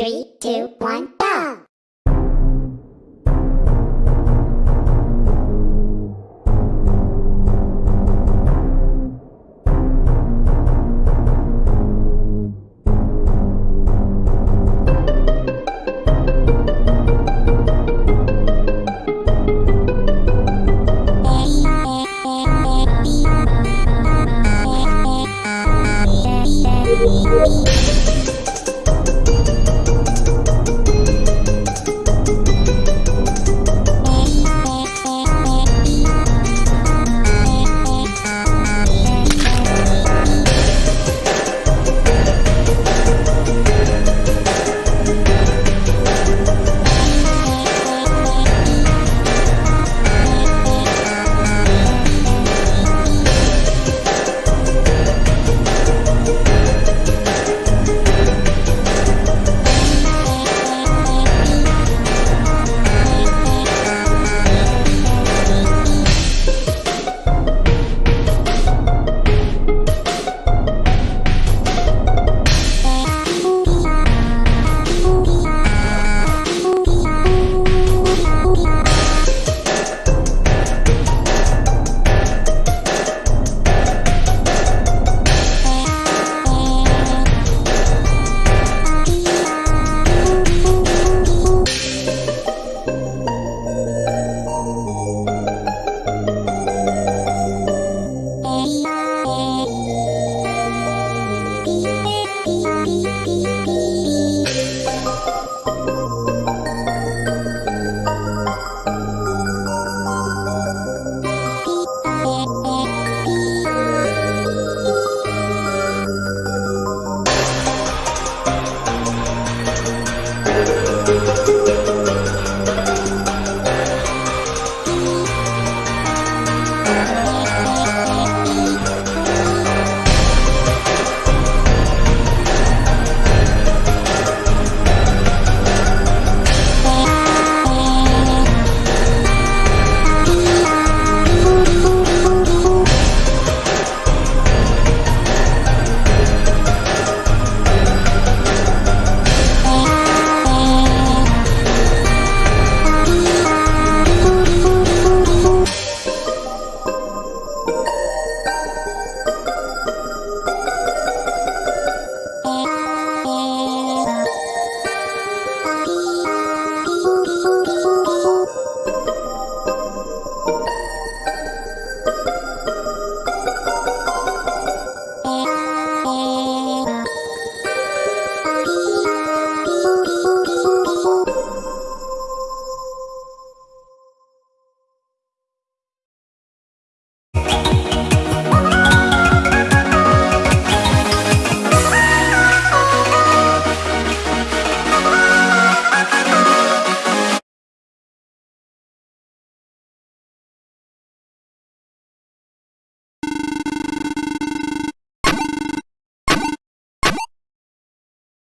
Three, two,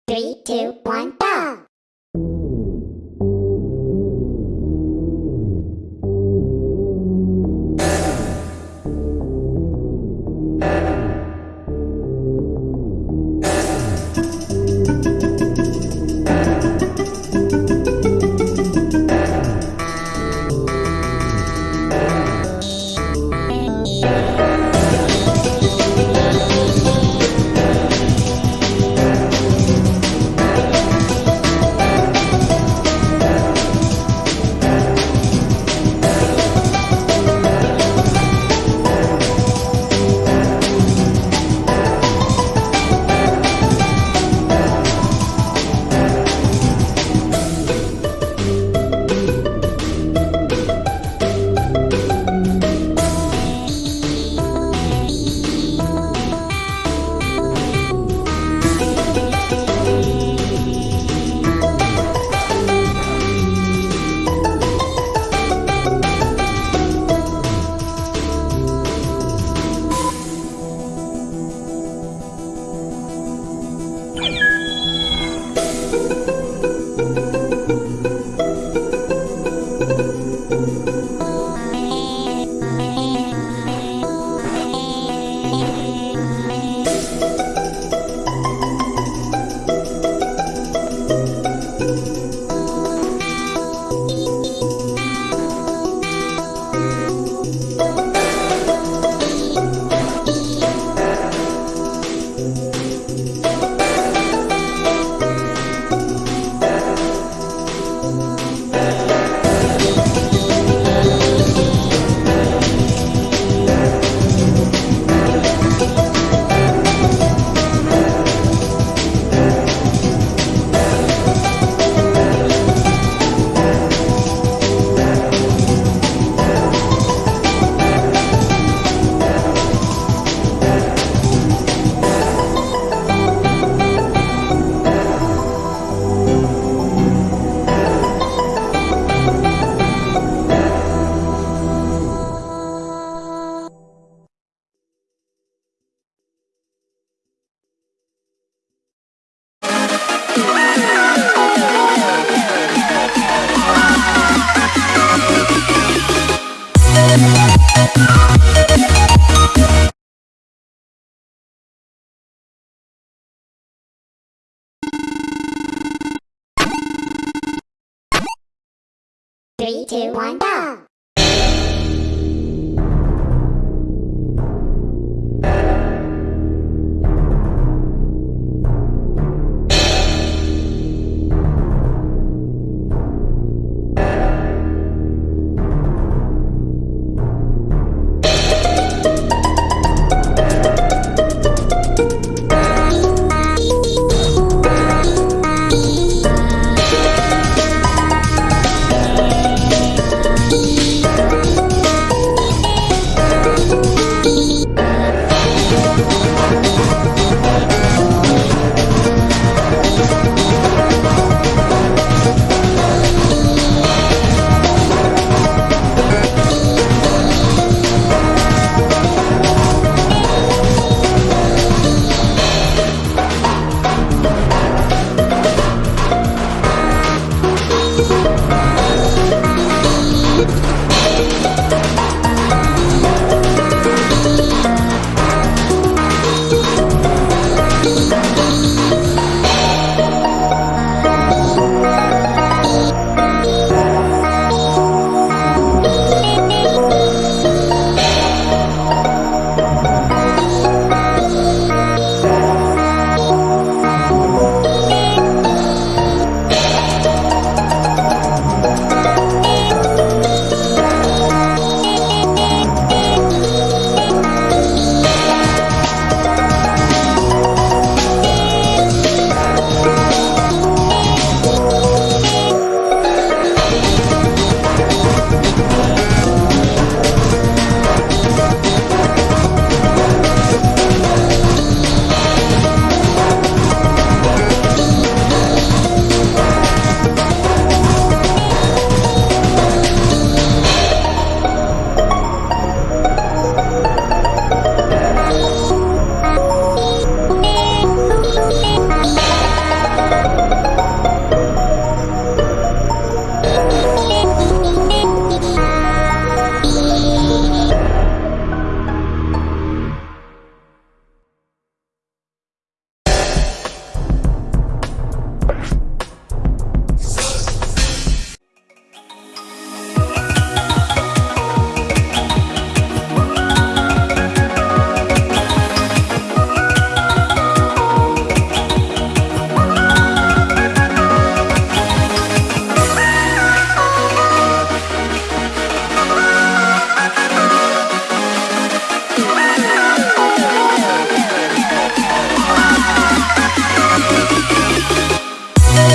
Three, two, one, go! Two, one, go!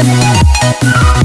Thank